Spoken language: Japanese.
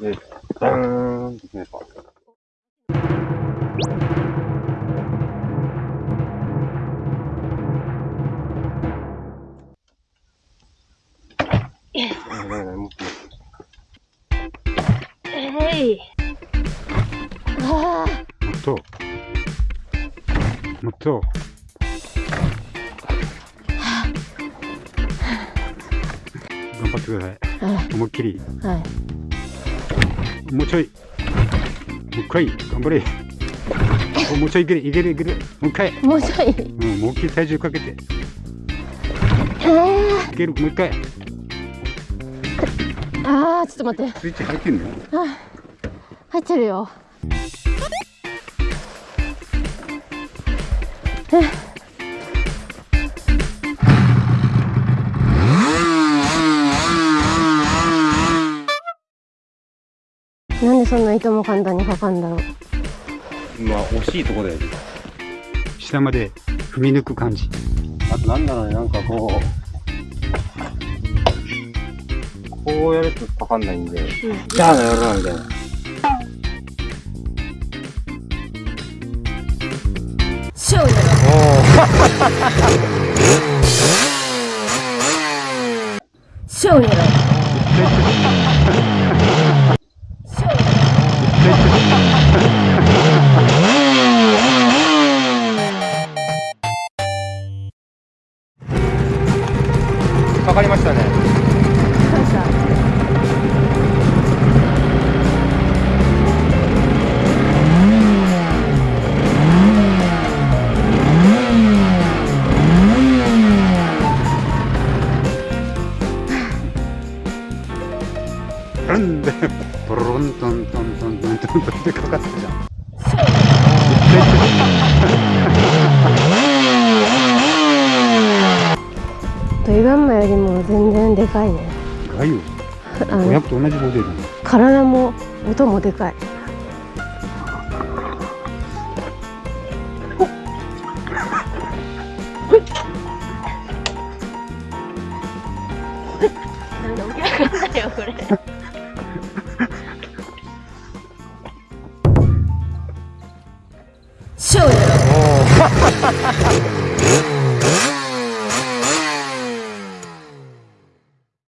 で、ダーンって決めた。えい。ああ。もっと。もっと。頑張ってください。はい。思いっきり。はい。もうちょい。もう一回。頑張れ。おもうちょいいける、いける、いける。もう一回。もうちょい。うん、もう一回体重かけて。えいける、もう一回。ー、ああ、ちょっと待って。スイッチ入ってんのあ入ってるよ。なんでそんな糸も簡単にかかんだろう。まあ、惜しいとこだよね。下まで踏み抜く感じ。あとなんだろうね、なんかこう、こうやるとかかんないんで、じゃあのやるな、みたいな。ショーショーやろ。シかかりましたね。感謝。ランで、ポロントントントントントントンってかかってたじゃん。よりも全然でかいね。よ。500と同じデ体も音もでかい。これ勝利